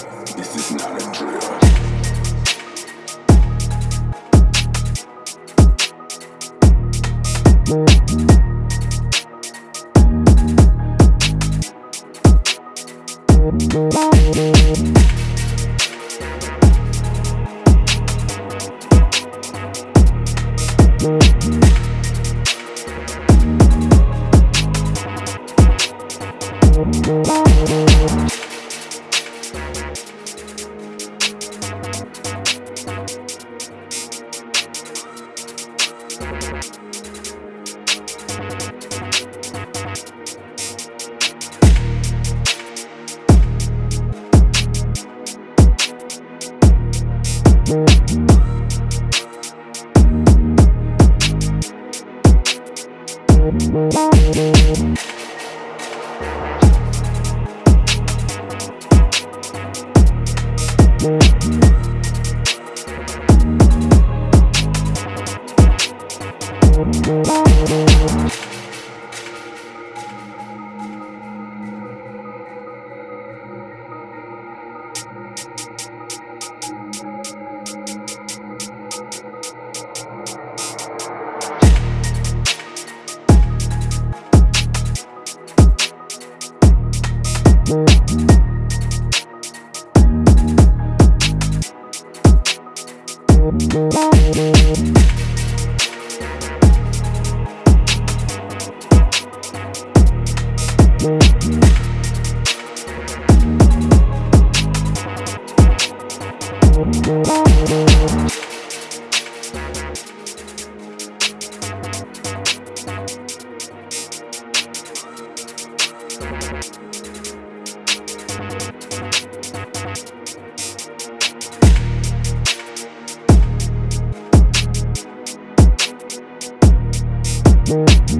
This is not a drill. We'll be right back. Thank We'll be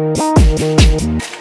right back.